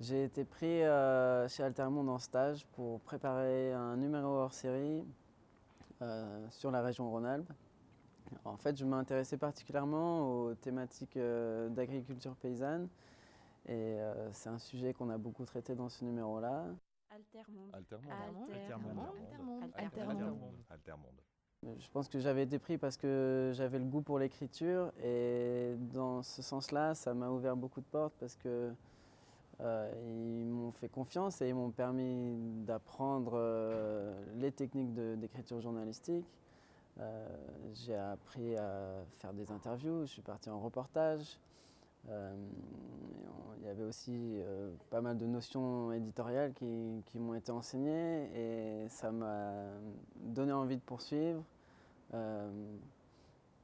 J'ai été pris euh, chez Altermonde en stage pour préparer un numéro hors série euh, sur la région Rhône-Alpes. En fait, je m'intéressais particulièrement aux thématiques euh, d'agriculture paysanne et c'est un sujet qu'on a beaucoup traité dans ce numéro-là. Altermonde. Altermonde. Altermonde. Altermonde. Altermonde. Je pense que j'avais été pris parce que j'avais le goût pour l'écriture et dans ce sens-là, ça m'a ouvert beaucoup de portes parce que euh, ils m'ont fait confiance et ils m'ont permis d'apprendre euh, les techniques d'écriture journalistique. Euh, j'ai appris à faire des interviews, je suis parti en reportage. il y avait aussi pas mal de notions éditoriales qui, qui m'ont été enseignées et ça m'a donné envie de poursuivre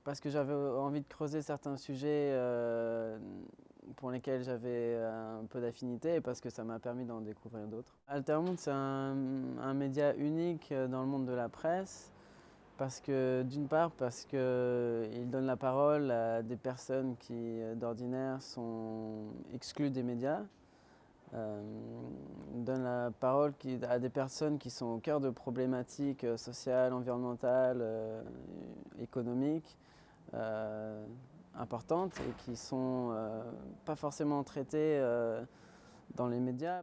parce que j'avais envie de creuser certains sujets pour lesquels j'avais un peu d'affinité et parce que ça m'a permis d'en découvrir d'autres. Altermonde, c'est un, média unique dans le monde de la presse parce que d'une part parce qu'il donne la parole à des personnes qui d'ordinaire sont exclues des médias. Euh, donne la parole à des personnes qui sont au cœur de problématiques sociales, environnementales, euh, économiques. Euh, importantes et qui ne sont euh, pas forcément traitées euh, dans les médias.